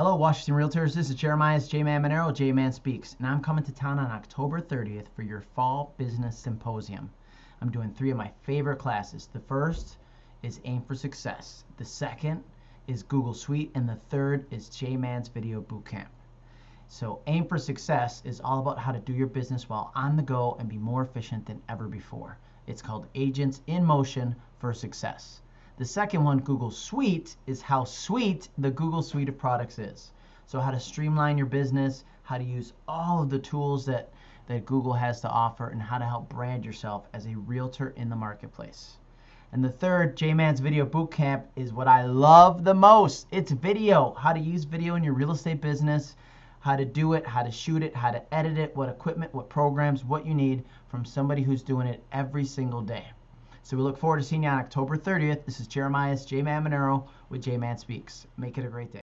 Hello, Washington Realtors. This is Jeremiah J Man Monero, J Man Speaks, and I'm coming to town on October 30th for your Fall Business Symposium. I'm doing three of my favorite classes. The first is Aim for Success, the second is Google Suite, and the third is J Man's Video Bootcamp. So, Aim for Success is all about how to do your business while on the go and be more efficient than ever before. It's called Agents in Motion for Success. The second one, Google Suite, is how sweet the Google Suite of products is. So, how to streamline your business, how to use all of the tools that, that Google has to offer, and how to help brand yourself as a realtor in the marketplace. And the third, J-Man's Video Bootcamp, is what I love the most. It's video, how to use video in your real estate business, how to do it, how to shoot it, how to edit it, what equipment, what programs, what you need from somebody who's doing it every single day. So we look forward to seeing you on October 30th. This is Jeremiah's J Man Monero with J Man Speaks. Make it a great day.